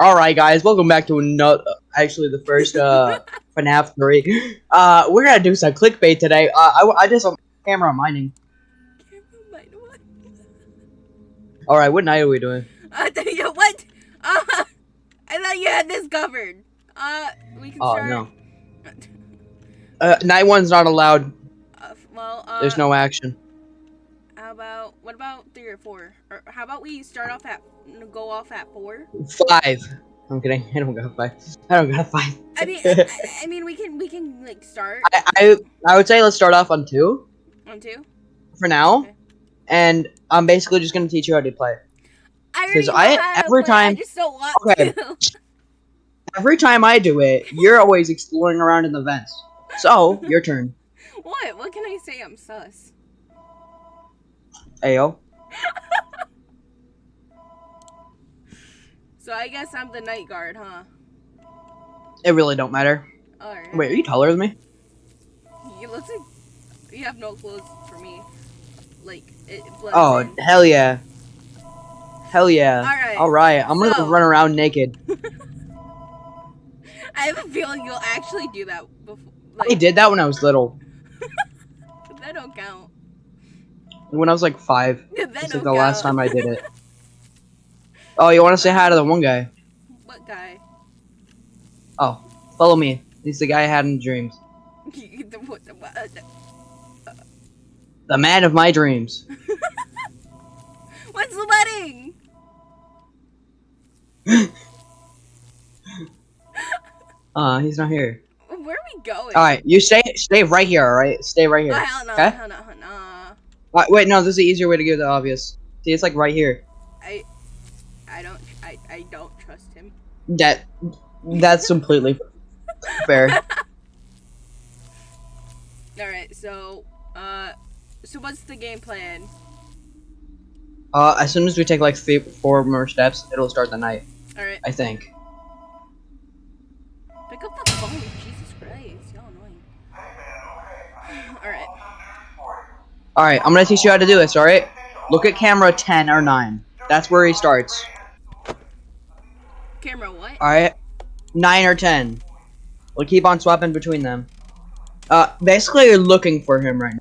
Alright guys, welcome back to another, actually the first, uh, FNAF 3. Uh, we're gonna do some clickbait today. Uh, I, I just, camera mining. Camera mine, what? Alright, what night are we doing? Uh, you, what? Uh, I thought you had this covered. Uh, we can Oh, start. no. Uh, night one's not allowed. Uh, well, uh, There's no action. About what about three or four? Or how about we start off at go off at four? Five. I'm kidding, I don't got five. I don't got five. I mean, I, I mean, we can we can like start I, I, I would say let's start off on two, on two. for now. Okay. And I'm basically just gonna teach you how to play. I 'Cause already know I- every I time- just don't want Okay. Every time I do it, you're always exploring around in the vents. So, your turn. what? What can I say? I'm sus. Ayo. So I guess I'm the night guard, huh? It really don't matter. Alright. Wait, are you taller than me? You look like you have no clothes for me. Like it Oh, in. hell yeah. Hell yeah. Alright. Alright, I'm gonna run around naked. I have a feeling you'll actually do that before. I did that when I was little. that don't count. When I was like five. That It's like the last time I did it. Oh, you wanna say hi to the one guy? What guy? Oh, follow me. He's the guy I had in dreams. The- what- the- what- the- The man of my dreams. When's the wedding? Uh, he's not here. Where are we going? Alright, you stay stay right here, alright? Stay right Oh, here. hell no, Okay? hell no, hell no. Uh, wait, no, this is the easier way to give the obvious. See, it's like right here. I, I don't, I, I don't trust him. That, that's completely fair. All right, so, uh, so what's the game plan? Uh, as soon as we take like three, four more steps, it'll start the night. All right, I think. All right, I'm gonna teach you how to do this. All right. Look at camera 10 or 9. That's where he starts. camera, what? All right. 9 or 10. We'll keep on swapping between them. Uh, basically, you're looking for him right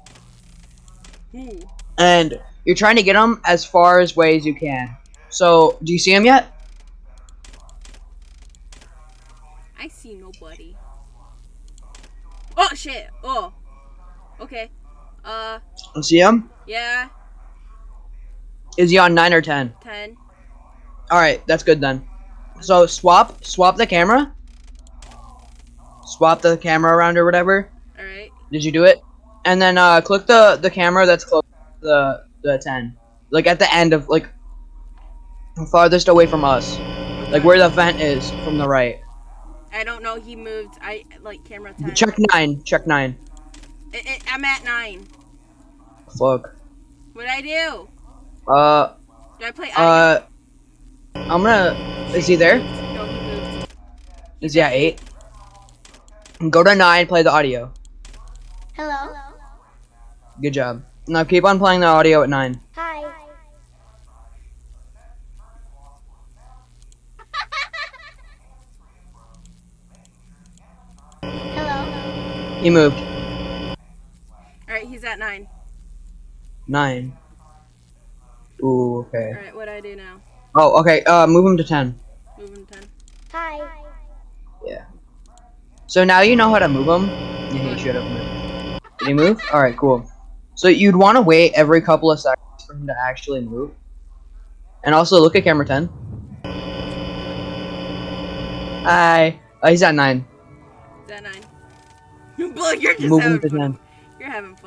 now, Ooh. and you're trying to get him as far as way as you can. So, do you see him yet? I see nobody. Oh shit! Oh, okay. Uh. See him? Yeah. Is he on 9 or 10? 10. Alright, that's good then. So swap, swap the camera. Swap the camera around or whatever. Alright. Did you do it? And then uh, click the, the camera that's close to the, the 10. Like at the end of, like, farthest away from us. Like where the vent is from the right. I don't know, he moved, I, like, camera 10. Check 9, check 9. It, it, I'm at nine. Fuck. What'd I do? Uh. Do I play? Uh. Audio? I'm gonna. Is he there? No, he. Is he at eight? Go to nine. Play the audio. Hello. Good job. Now keep on playing the audio at nine. Hi. Hello. He moved. All right, he's at nine. Nine. Ooh. Okay. Alright, what do I do now? Oh. Okay. Uh. Move him to ten. Move him to ten. Hi. Yeah. So now you know how to move him. Yeah, he should have moved. Did he move? Alright, cool. So you'd want to wait every couple of seconds for him to actually move. And also look at camera 10. Hi. Oh, he's at 9. He's at nine. Look, you're just Move him having to fun. 10. You're having fun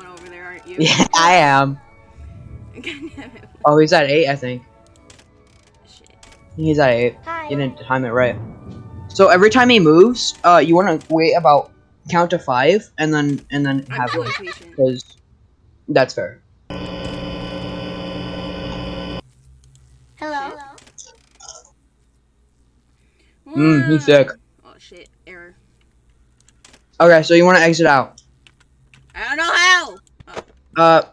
over there, aren't you? Yeah, I am. God damn it. Oh, he's at 8, I think. Shit. He's at 8. Hi. You didn't time it right. So every time he moves, uh, you want to wait about count to 5 and then and then I'm have too him. Because that's fair. Hello. Mmm, he's sick. Oh shit, error. Okay, so you want to exit out. I don't know how. Uh,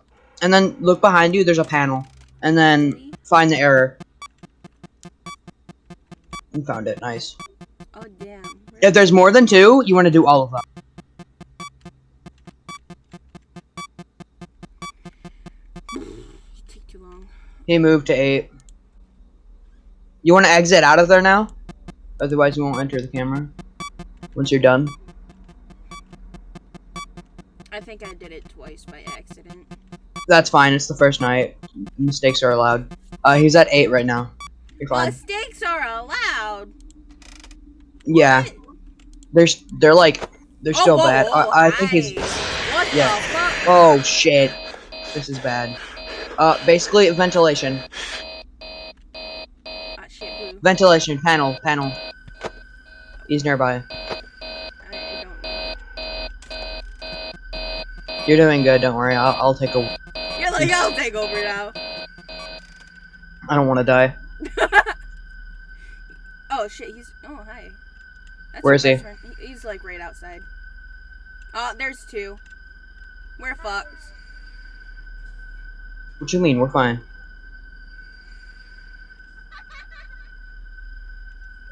and then look behind you. There's a panel, and then find the error. You found it. Nice. Oh damn. If there's more than two, you want to do all of them. Take too long. He moved to eight. You want to exit out of there now? Otherwise, you won't enter the camera. Once you're done. I think I did it twice by accident. That's fine. It's the first night. Mistakes are allowed. Uh, he's at eight right now. You're fine. Mistakes are allowed. Yeah. What? They're they're like they're Oh, still whoa, bad. whoa, I, I think he's. What yeah. the fuck? Oh shit. This is bad. Uh, basically ventilation. Ah, shit. Ventilation panel panel. He's nearby. I, I don't know. You're doing good. Don't worry. I'll, I'll take a. You're like, I'll take over now. I don't want to die. oh shit, he's. Oh hi. That's Where is he? friend. He's like right outside. Oh, there's two. We're fucked. What you mean? We're fine.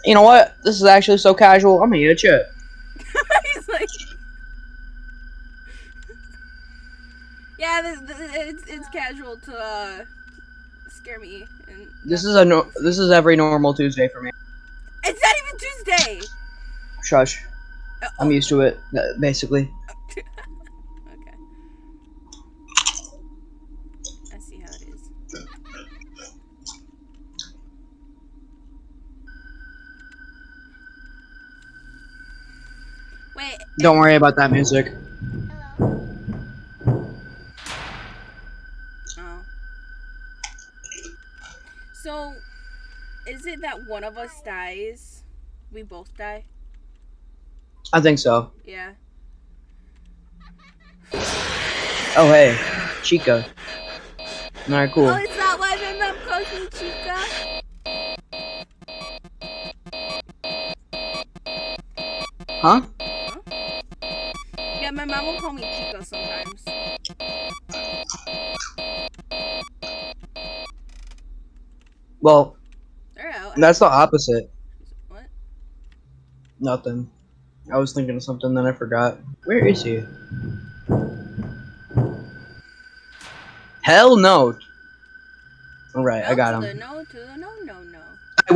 You know what? This is actually so casual. I'm gonna eat a chip. Yeah, this, this, it's it's casual to uh, scare me. And This is a no. This is every normal Tuesday for me. It's not even Tuesday. Shush. Uh, I'm used to it. uh, Basically. Okay. I see how it is. Wait. Don't worry about that music. It that one of us dies? We both die? I think so. Yeah. Oh hey, Chica. Alright, cool. Oh, it's not why my mom calls me Chica? Huh? Yeah, my mom will call me Chica sometimes. Well. That's the opposite. What? Nothing. I was thinking of something that I forgot. Where is he? Hell no. Alright, I No got to him. The no to the no, no, no.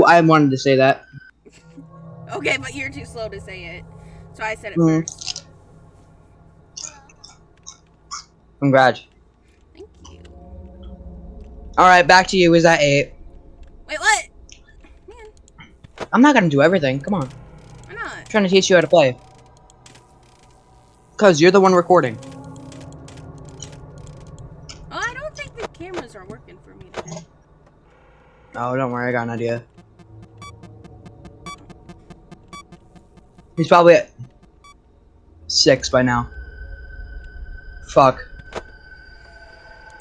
I, I wanted to say that. Okay, but you're too slow to say it. So I said it Mhm. first. Congrats. Thank you. Alright, back to you. Is that eight? Wait, what? Man, I'm not gonna do everything. Come on. why not? I'm trying to teach you how to play. Cause you're the one recording. Oh, I don't think the cameras are working for me today. Oh, don't worry, I got an idea. He's probably at six by now. Fuck.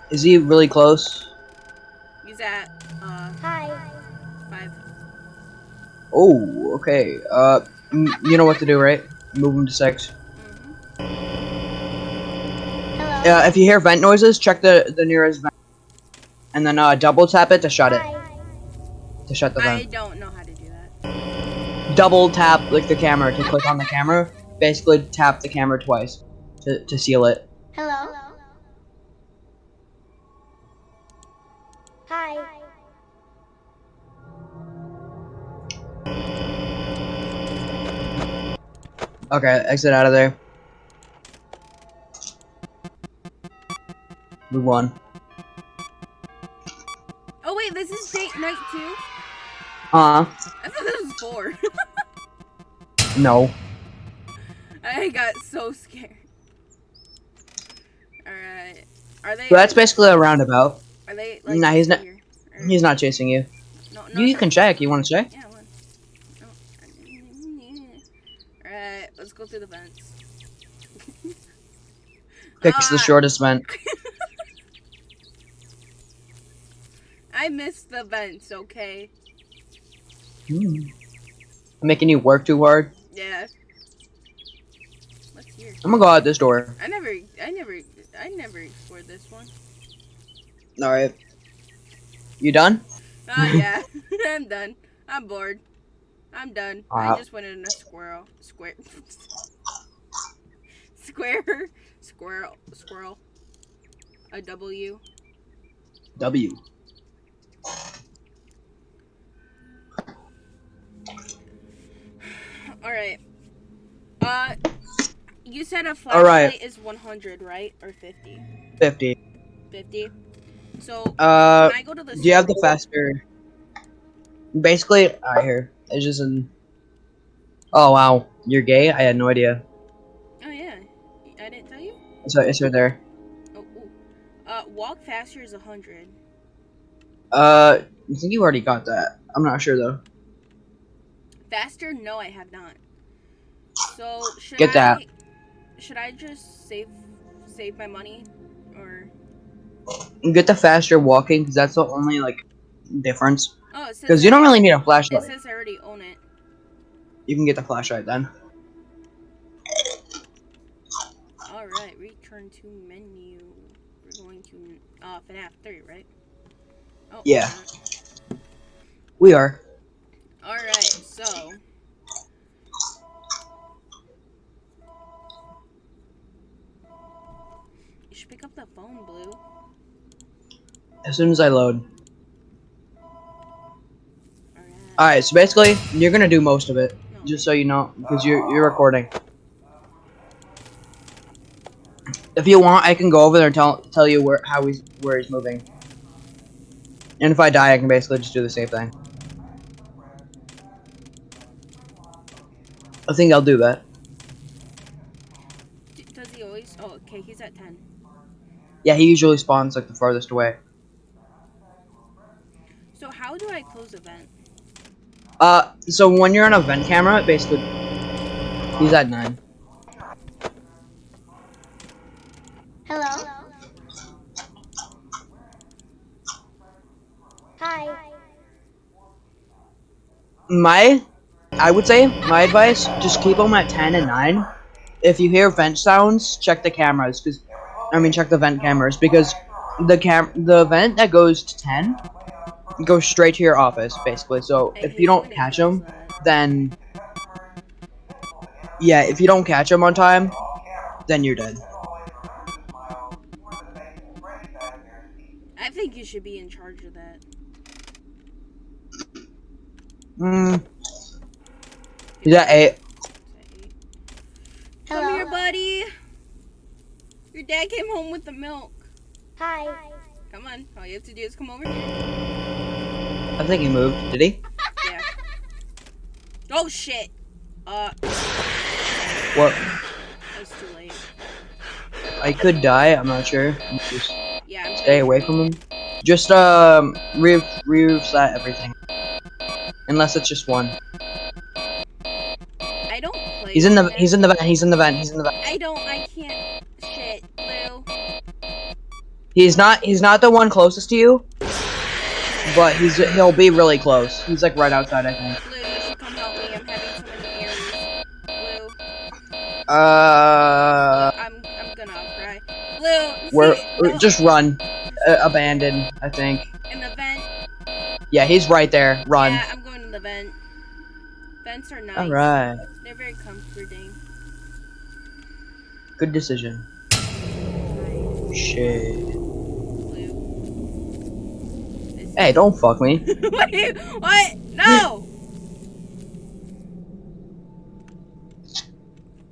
Is he really close? He's at Oh, okay. Uh, m- you know what to do, right? Move him to six. hmm Hello. Yeah, if you hear vent noises, check the the nearest vent, and then uh, double tap it to shut it. Hi. To shut the vent. I vent. don't know how to do that. Double tap like the camera to click on the camera. Basically, tap the camera twice to to seal it. Hello. Okay, exit out of there. Move on. Oh wait, this is date night two. Uh, I thought this was four. no. I got so scared. All right. Are they? So that's basically a roundabout. Are they? Like, Nah, he's not- here? He's not chasing you. No, no, You no. can check. You want to check? Yeah, one. No. Alright, let's go through the vents. Picks the Ah, shortest vent. I missed the vents, okay? Hmm. Making you work too hard. Yeah. What's here? I'm gonna go out this door. I never, I never, I never explored this one. All right. You done? Oh yeah, I'm done. I'm bored. I'm done. Uh, I just went in a squirrel. Square. Square. Squirrel. Squirrel. A W. W. Alright. Uh, you said a All flashlight right. is 100, right? Or 50? 50. 50. So, Uh, I go to the do you have the faster? Basically, I hear it's just an. Oh wow, you're gay? I had no idea. It's right, it's right there. Oh. Uh, walk faster is 100. Uh, I think you already got that. I'm not sure though. Faster? No, I have not. So, should Get I... that. Should I just save save my money? Or... Get the faster walking because that's the only like difference. Oh, Because you don't really need a flashlight. It says I already own it. You can get the flashlight then. Alright, return to menu. We're going to uh FNAF 3, right? Oh, Yeah. Uh, we are. Alright, so you should pick up the phone, Blue. As soon as I load. Alright. Alright, so basically, you're gonna do most of it. No. Just so you know, because you're you're recording. If you want, I can go over there and tell tell you where how he's where he's moving. And if I die, I can basically just do the same thing. I think I'll do that. Does he always? Oh, okay, he's at 10. Yeah, he usually spawns like the farthest away. So how do I close event? Uh, so when you're on a vent camera, it basically, he's at nine. Hello. Hi. My, I would say, my advice, just keep them at 10 and 9. If you hear vent sounds, check the cameras, because, I mean, check the vent cameras, because the cam, the vent that goes to 10 goes straight to your office, basically. So if you don't catch them, then, yeah, if you don't catch them on time, then you're dead. I think you should be in charge of that. Mm. He's at 8. Come here, buddy. Your dad came home with the milk. Hi. Come on. All you have to do is come over here. I think he moved. Did he? Yeah. Oh shit. Uh, What? it's too late. I could die. I'm not sure. Just Yeah, I'm stay away from him. Just um, re- re reset everything. Unless it's just one. I don't play. He's in the he's in the vent. He's in the vent. He's in the vent. I don't. I can't. Shit, Blue. He's not he's not the one closest to you. But he's he'll be really close. He's like right outside, I think. Blue, you should come help me. I'm having so many errands. Blue, Uh, I'm I'm gonna cry. Blue, we're, see, we're- just run. Uh, abandoned, I think. in the vent. Yeah, he's right there. Run. Yeah, Vents are nice. All right. They're very comforting. Good decision. Shit. Blue. Hey, don't fuck me. Wait, what? No!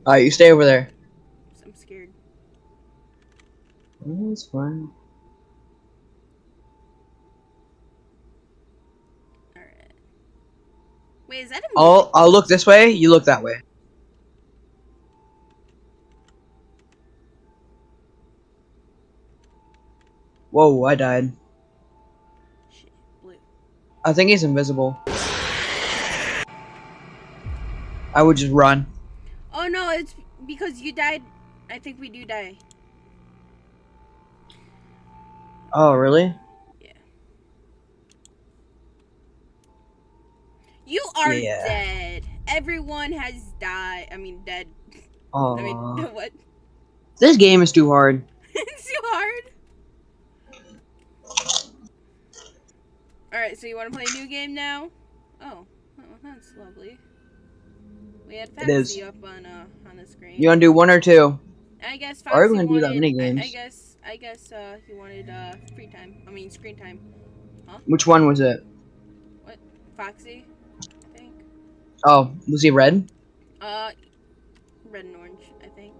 Alright, you stay over there. I'm scared. It's fine. Alright. Wait, is that a I'll I'll look this way. You look that way. Whoa! I died. Shit, blue. I think he's invisible. I would just run. Oh no, it's because you died. I think we do die. Oh, really? You are Yeah. dead. Everyone has died. I mean, dead. Oh, I mean, what? this game is too hard. it's too hard. Alright, so you want to play a new game now? Oh. oh that's lovely. We had. Foxy up on uh on the screen. You wanna do one or two? I guess Or are Foxy we gonna do that wanted, mini I, I guess I guess uh he wanted uh free time. I mean screen time. Huh? Which one was it? What, Foxy. Oh, was he red? Uh, red and orange. I think.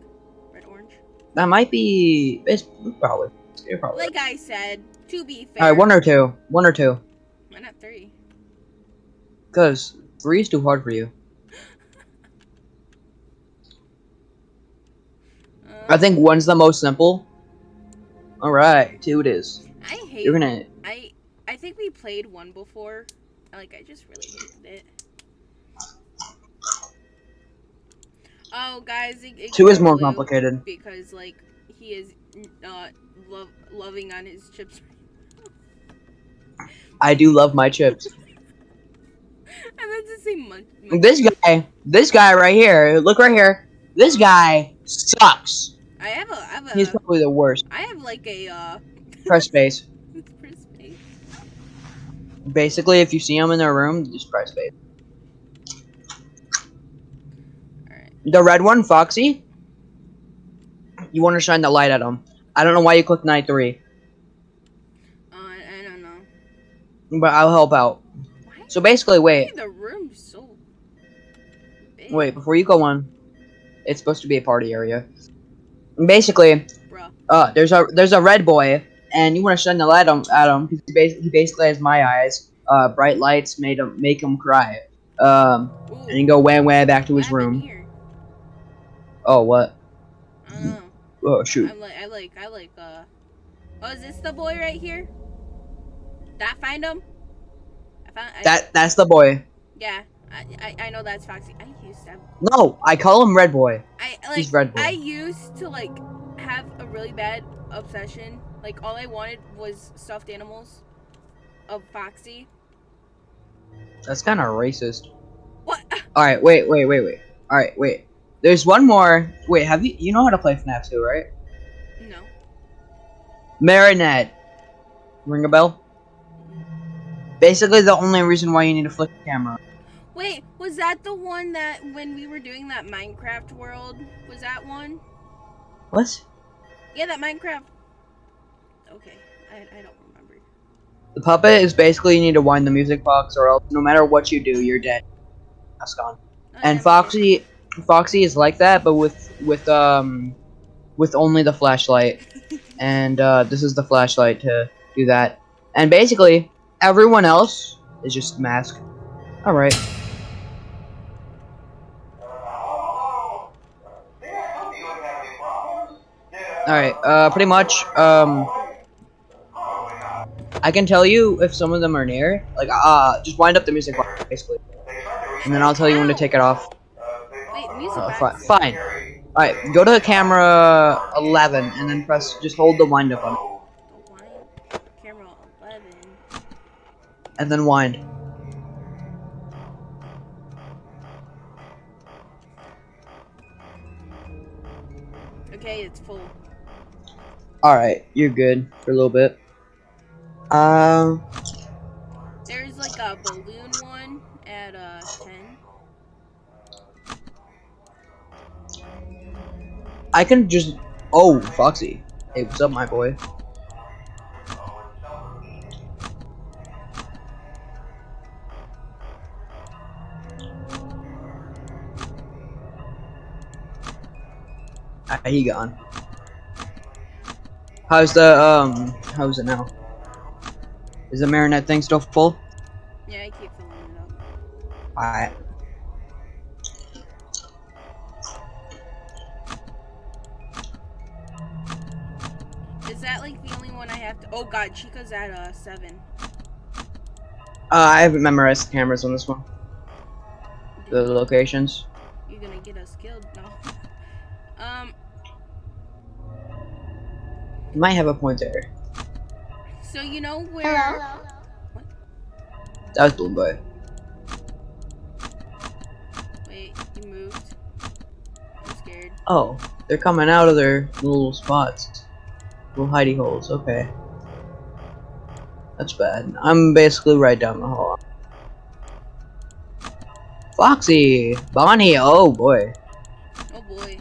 Red orange. That might be. It's probably. You're probably. Like I said, to be fair. All right, one or two. One or two. Why not three? Cause three is too hard for you. Uh, I think one's the most simple. All right, two it is. I hate. You're gonna. I I think we played one before. Like I just really hated it. Oh, guys, it, it Two is more complicated. because like he is uh love loving on his chips. I do love my chips. I meant to say munch. munch- This guy, this guy right here. Look right here. This guy sucks. I have a I have a He's probably the worst. I have like a uh Press space. for space. Basically, if you see him in their room, just press space. Alright. The red one, Foxy. You want to shine the light at him. I don't know why you clicked night three, Uh, I, don't know. but I'll help out. Why? So basically, wait, The room's so big. wait. Before you go on, it's supposed to be a party area. Basically, Bruh. uh, there's a there's a red boy, and you want to shine the light on, at him because he, bas- he basically has my eyes. Uh, bright lights made him make him cry. Um, Ooh, and you go way way back to his room. Oh what? I. Oh shoot. I'm like, I like, I like, uh. Oh, is this the boy right here? Did I find him? I found. I, That that's the boy. Yeah, I, I, I know that's Foxy. I used to have. No, I call him Red Boy. I like. He's Red Boy. I used to like have a really bad obsession. Like all I wanted was stuffed animals of Foxy. That's kind of racist. What? All right, wait, wait, wait, wait. All right, wait. There's one more. Wait, have you you know how to play FNAF 2, right? No. Marinette. Ring a bell? Basically, the only reason why you need to flip the camera. Wait, was that the one that when we were doing that Minecraft world? Was that one? What? Yeah, that Minecraft. Okay, I, I don't remember. The puppet is basically you need to wind the music box, or else no matter what you do, you're dead. That's gone. Oh, And Foxy. Foxy, is like that, but with with um, with only the flashlight. And uh, this is the flashlight to do that. And basically, everyone else is just mask. All right. All right. Uh, pretty much. Um, I can tell you if some of them are near. Like, uh, just wind up the music basically, and then I'll tell you when to take it off. Music Uh, fi- fine. Alright, go to camera 11 and then press, just hold the wind up on it. Camera 11. And then wind. Okay, it's full. Alright, you're good for a little bit. Um, There's like a balloon one at uh 10. I can just. Oh, Foxy. Hey, what's up, my boy? Ah, he gone. How's the um? How's it now? Is the marinette thing still full? Yeah, I keep filling it up. Alright. God, Chica's at uh 7. Uh, I haven't memorized the cameras on this one. The locations. You're gonna get us killed? No. Um, You might have a point there. so you know where. Hello. That was Blue Boy. Wait, you moved. I'm scared. Oh, they're coming out of their little spots. Little hidey holes, okay. That's bad. I'm basically right down the hall. Foxy, Bonnie. Oh boy. Oh boy.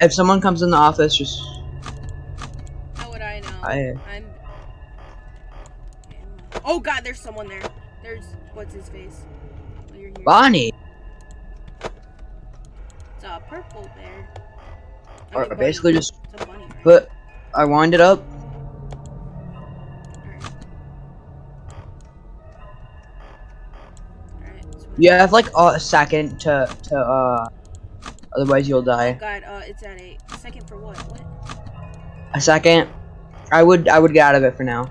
If someone comes in the office, just How would I know? I. I'm. Oh god, there's someone there. There's what's his face. Oh, here. Bonnie. It's a purple bear. I Or mean, bunny. basically just It's a bunny, right? put. I wind it up. You have like a second to to uh. Otherwise you'll die. Oh god, uh, it's at a second for what? What? A second. I would I would get out of it for now.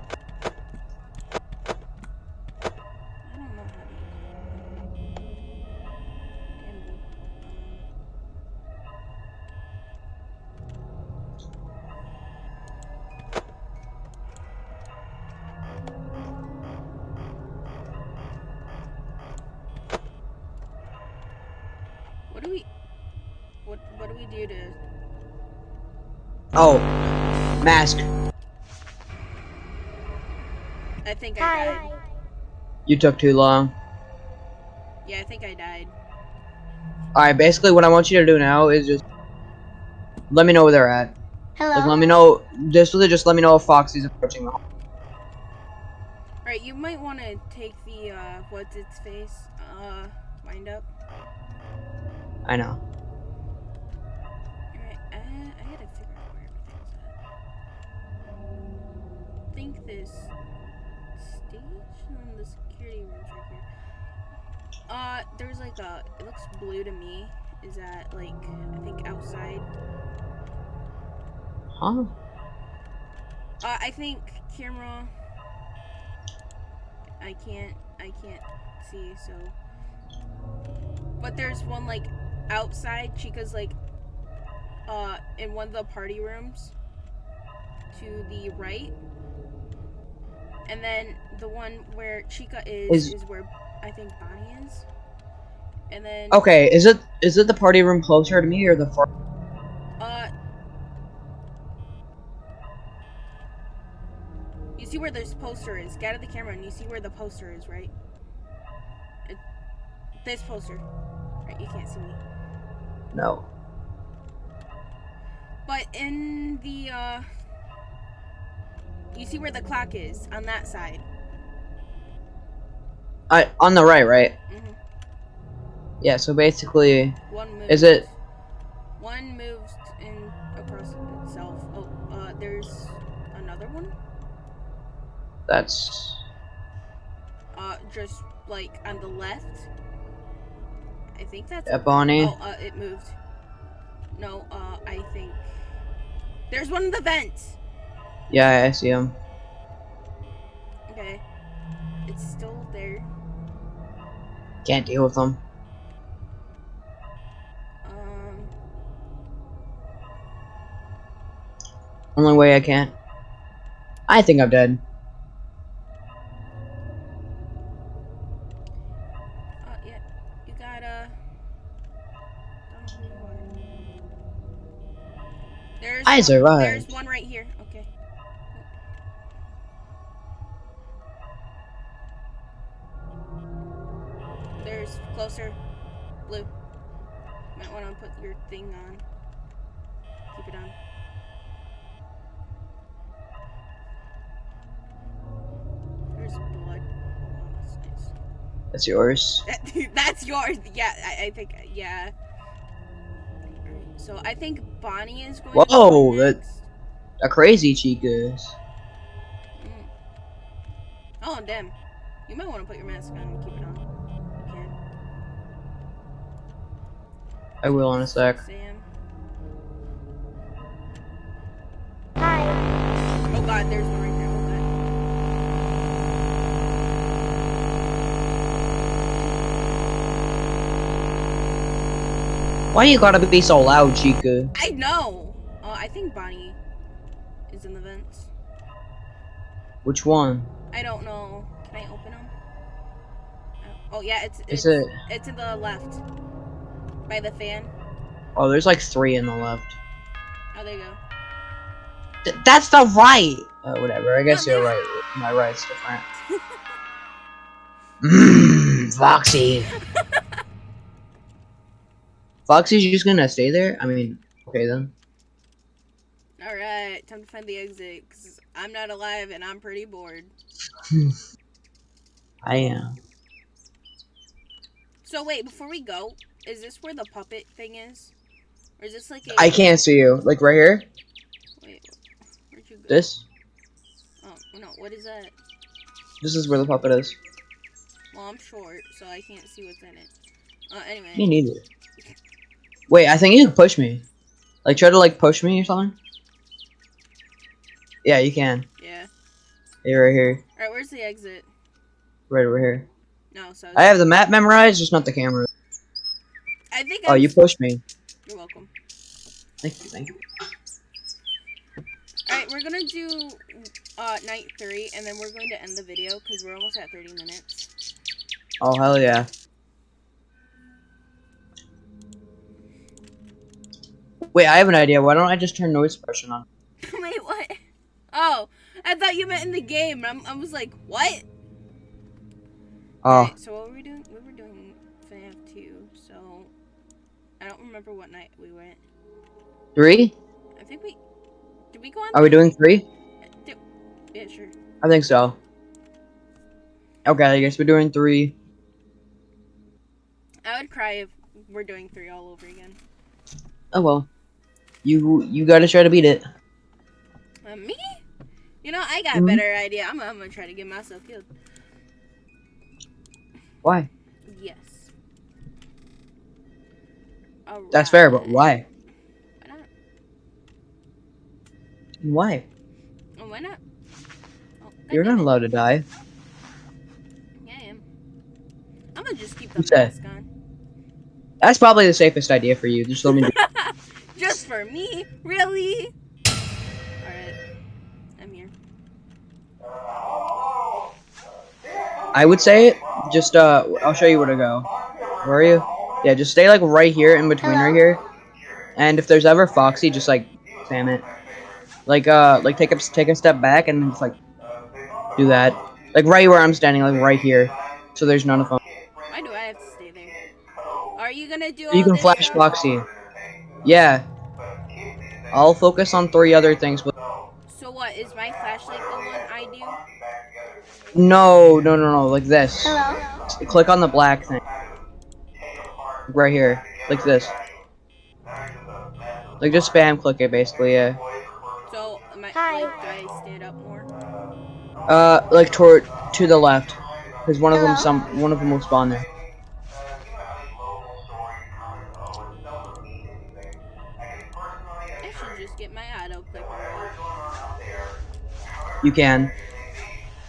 We do to? Oh, mask. I think I Hi. died. You took too long. Yeah, I think I died. Alright, basically what I want you to do now is just let me know where they're at. Hello. Like let me know just just let me know if Foxy's approaching the home. Right, you might want to take the uh, what's its face, uh, wind up. I know. Think this stage and the security room's right here. Uh, there's like a, it looks blue to me. Is that like, I think outside? Huh? Uh, I think camera. I can't. I can't see. So. But there's one like outside. Chica's like. Uh, in one of the party rooms. To the right. And then the one where Chica is Is- is, where I think Bonnie is. And then. Okay, is it is it the party room closer to me or the far Uh. You see where this poster is? Get out of the camera and you see where the poster is, right? It, this poster. Right, you can't see me. No. But in the, uh. You see where the clock is on that side. I on the right, right? hmm Yeah, so basically One moves. Is it- One moves in across itself. Oh, uh, there's another one. that's Uh, just like on the left. I think that's. Bonnie. Oh, uh, it moved. No, uh, I think there's one in the vents. Yeah, I see him. Okay, it's still there. Can't deal with him. Um, Only way I can. I think I'm dead. uh, yeah, you gotta. I don't know who you are. There's. I survived. There's one right closer. Blue. Might want to put your thing on. Keep it on. There's blood. Oh, that's nice. That's yours. That's yours. Yeah, I, I think. Yeah. So I think Bonnie is going. to Whoa, go that- A crazy Chica's. Mm. Oh damn! You might want to put your mask on and keep it on. I will in a sec. Hi. Oh god, there's one right there. Oh. Why you gotta be so loud, Chica? I know. Uh, I think Bonnie is in the vents. Which one? I don't know. Can I open them? Oh yeah, it's Is it's, it? it's to the left by the fan. Oh, there's like three in the left. Oh, there you go. Th- that's the right. Uh, whatever. I guess you're right. My right's different. Mmm, Foxy. Foxy's just gonna stay there? I mean, okay then. Alright, time to find the exit, because I'm not alive and I'm pretty bored. I am. So wait, before we go, is this where the puppet thing is? Or is this like a... I can't see you. Like right here? Wait, where'd you go? This? Oh, no, what is that? This is where the puppet is. Well, I'm short, so I can't see what's in it. Uh, Me anyway. neither. Wait, I think you can push me. Like try to like push me or something? Yeah, you can. Yeah. Yeah, right here. Alright, where's the exit? Right over here. No, so... I have the map memorized, just not the camera. I think Oh, I'm- you pushed me. You're welcome. Thank you, thank you. Alright, we're gonna do uh, night three, and then we're going to end the video, because we're almost at 30 minutes. Oh, hell yeah. Wait, I have an idea. Why don't I just turn noise suppression on? Wait, what? Oh, I thought you meant in the game. I'm, I was like, what? Oh, Alright, so what were we doing? We were doing FNAF 2, so... I don't remember what night we went. three? I think we... Did we go on? Are we doing three? Did, yeah, sure. I think so. Okay, I guess we're doing three. I would cry if we're doing three all over again. Oh well. You you gotta try to beat it. Uh, me? You know, I got a better idea. I'm, I'm gonna try to get myself killed. Why? That's fair, but why? Why not? Why? Why not? Oh, You're not allowed to die. Yeah, I am. I'm gonna just keep the Who said? mask on. That's probably the safest idea for you. Just let me. Just for me? Really? Alright. I'm here. I would say it. just uh, I'll show you where to go. Where are you? Yeah, just stay like right here in between right here. And if there's ever Foxy, just like spam it. Like uh, like take a take a step back and just like do that. Like right where I'm standing, like right here. So there's none of them. Why do I have to stay there? Are you gonna do all You can flash stuff? Foxy. Yeah. I'll focus on three other things. But So what, is my flashlight the one I do? no, no, no, no. Like this. Hello? Click on the black thing. Right here. Like this. Like just spam click it basically, yeah. So, am I, Hi. like, do I stand up more? Uh like toward to the left. Cause one of them some one of them will spawn there. I should just get my auto clicker. You can.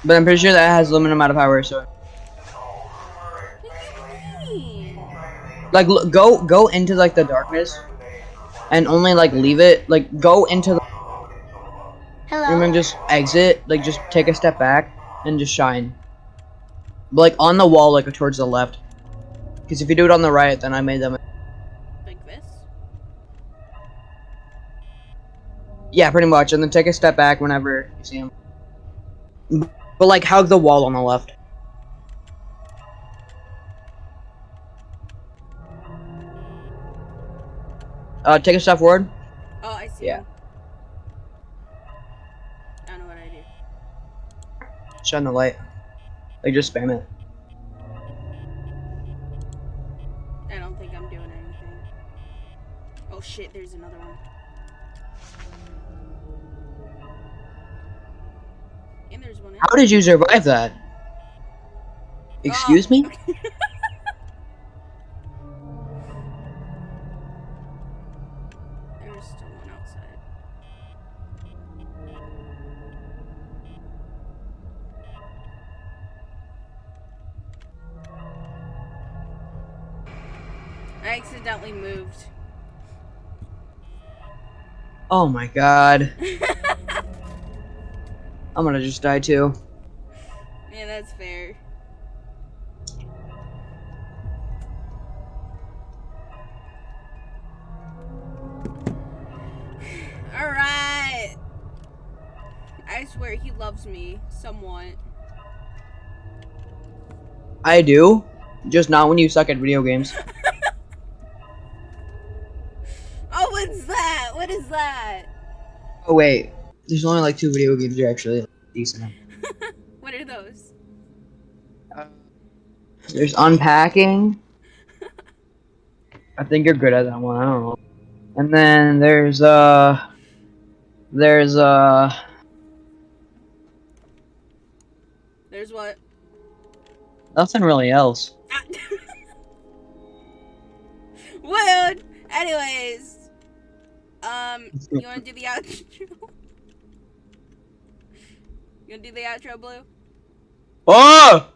But I'm pretty sure that has a limited amount of power, so like look, go go into like the darkness and only like leave it. Like go into the and Hello? then just exit. Like just take a step back and just shine. But, like on the wall like towards the left. Because if you do it on the right then I made them Like this? yeah pretty much. And then take a step back whenever you see him but like hug the wall on the left uh take a step forward Oh, I see. Yeah. him. I don't know what I do. shine the light like just spam it I don't think I'm doing anything. Oh shit, there's another one. And there's one how did you survive that excuse Oh. me oh my god i'm gonna just die too Yeah, that's fair. Alright. I swear he loves me somewhat. I do, just not when you suck at video games. Oh wait, there's only like two video games you're actually decent. What are those? There's unpacking. I think you're good at that one. I don't know. And then there's uh, there's uh, There's what? nothing really else. Ah. Wood. Anyways, um, you want to do the outro? You want to do the outro, Blue? Oh!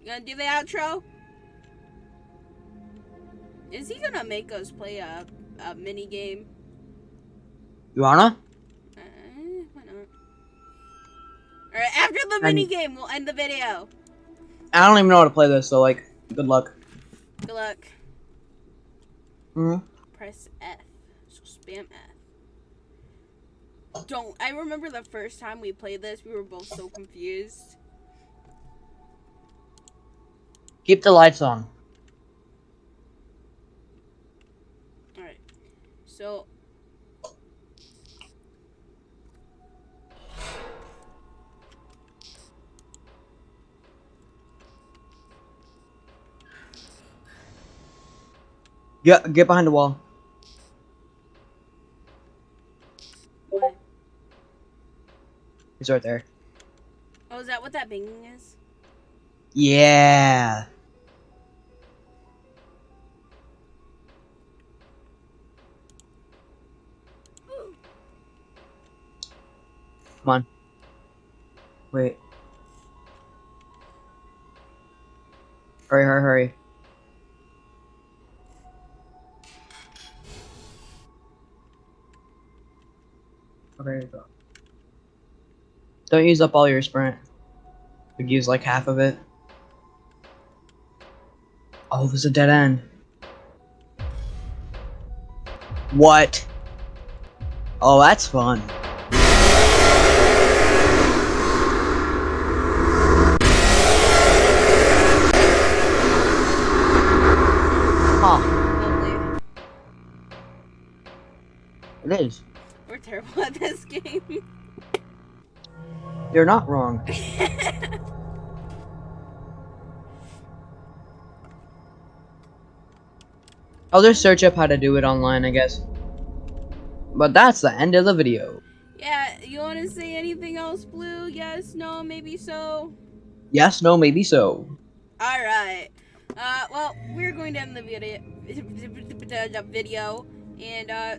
You gonna do the outro? Is he gonna make us play a, a mini game? You wanna? Uh, why not? Alright, after the mini game, we'll end the video. I don't even know how to play this, so like, good luck. Good luck. hmm Press F. So spam F. Don't. I remember the first time we played this, we were both so confused. Keep the lights on. Alright. So. Get get behind the wall. What? Right there. Oh, is that what that binging is? Yeah. Come on. Wait. Hurry, hurry, hurry. Okay, go. Don't use up all your sprint. Could use like half of it. Oh, there's a dead end. What? Oh, that's fun. Huh, Lovely. it is. We're terrible at this game. You're not wrong. I'll just search up how to do it online, I guess. But that's the end of the video. yeah, you want to say anything else, Blue? Yes, no, maybe so. Yes, no, maybe so. All right. Uh, well, we're going to end the video. Video and uh.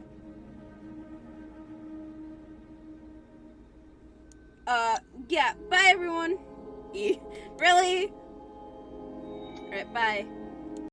Uh, yeah. Bye, everyone. really? All right. Bye.